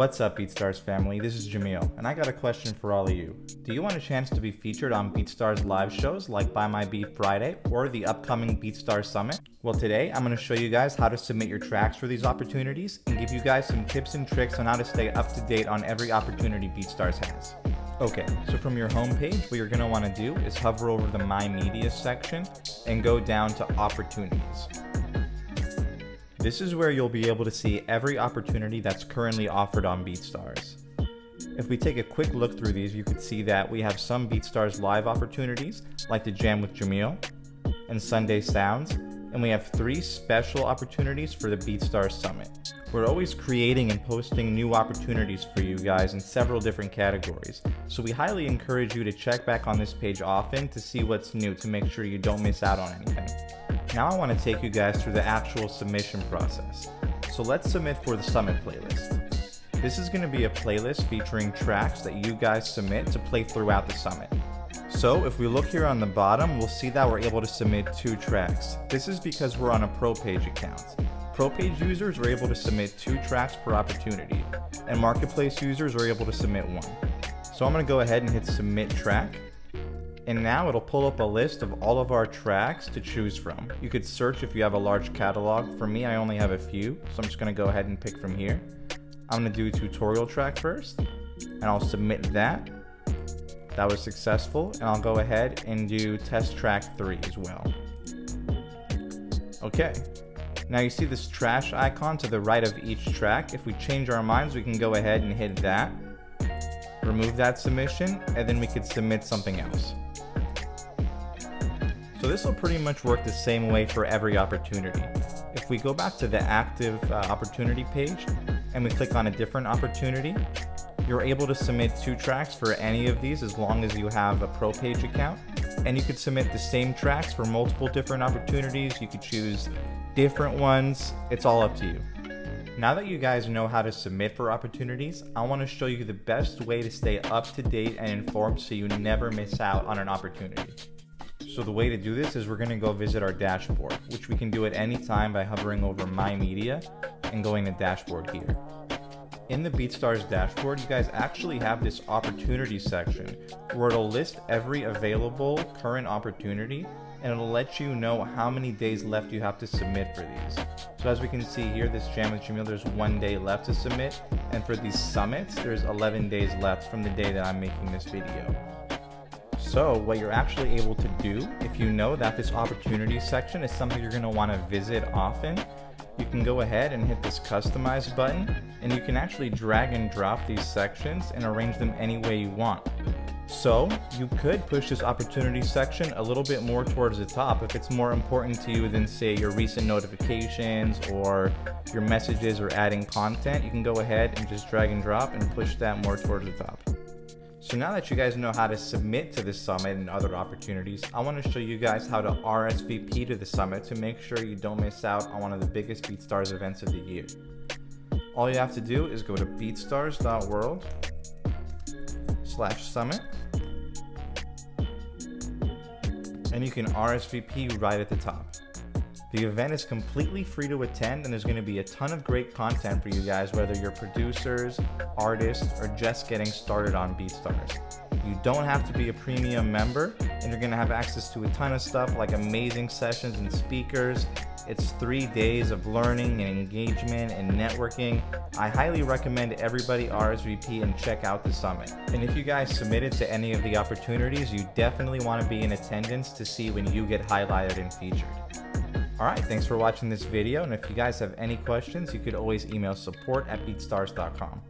What's up BeatStars family, this is Jamil, and I got a question for all of you. Do you want a chance to be featured on BeatStars live shows like Buy My Beat Friday or the upcoming BeatStars Summit? Well today, I'm going to show you guys how to submit your tracks for these opportunities and give you guys some tips and tricks on how to stay up to date on every opportunity BeatStars has. Okay, so from your homepage, what you're going to want to do is hover over the My Media section and go down to Opportunities. This is where you'll be able to see every opportunity that's currently offered on BeatStars. If we take a quick look through these, you can see that we have some BeatStars live opportunities, like the Jam with Jamil and Sunday Sounds, and we have three special opportunities for the BeatStars Summit. We're always creating and posting new opportunities for you guys in several different categories, so we highly encourage you to check back on this page often to see what's new to make sure you don't miss out on anything. Now I want to take you guys through the actual submission process. So let's submit for the Summit playlist. This is going to be a playlist featuring tracks that you guys submit to play throughout the Summit. So if we look here on the bottom, we'll see that we're able to submit two tracks. This is because we're on a Pro Page account. Pro Page users are able to submit two tracks per opportunity, and Marketplace users are able to submit one. So I'm going to go ahead and hit Submit Track, and now it'll pull up a list of all of our tracks to choose from. You could search if you have a large catalog. For me, I only have a few, so I'm just gonna go ahead and pick from here. I'm gonna do a tutorial track first, and I'll submit that. That was successful, and I'll go ahead and do test track three as well. Okay, now you see this trash icon to the right of each track. If we change our minds, we can go ahead and hit that remove that submission, and then we could submit something else. So this will pretty much work the same way for every opportunity. If we go back to the active uh, opportunity page and we click on a different opportunity, you're able to submit two tracks for any of these as long as you have a pro page account. And you could submit the same tracks for multiple different opportunities. You could choose different ones. It's all up to you. Now that you guys know how to submit for opportunities, I want to show you the best way to stay up to date and informed so you never miss out on an opportunity. So the way to do this is we're going to go visit our dashboard, which we can do at any time by hovering over My Media and going to Dashboard here. In the BeatStars dashboard, you guys actually have this opportunity section where it'll list every available current opportunity and it'll let you know how many days left you have to submit for these. So as we can see here, this Jam with Jamil, there's one day left to submit. And for these summits, there's 11 days left from the day that I'm making this video. So what you're actually able to do, if you know that this opportunity section is something you're want to visit often, you can go ahead and hit this customize button and you can actually drag and drop these sections and arrange them any way you want. So you could push this opportunity section a little bit more towards the top if it's more important to you than say your recent notifications or your messages or adding content. You can go ahead and just drag and drop and push that more towards the top. So now that you guys know how to submit to the summit and other opportunities, I want to show you guys how to RSVP to the summit to make sure you don't miss out on one of the biggest BeatStars events of the year. All you have to do is go to beatstars.world slash summit and you can RSVP right at the top. The event is completely free to attend and there's going to be a ton of great content for you guys whether you're producers, artists, or just getting started on BeatStars. You don't have to be a premium member and you're going to have access to a ton of stuff like amazing sessions and speakers. It's three days of learning and engagement and networking. I highly recommend everybody RSVP and check out the summit. And if you guys submitted to any of the opportunities, you definitely want to be in attendance to see when you get highlighted and featured. Alright, thanks for watching this video, and if you guys have any questions, you could always email support at beatstars.com.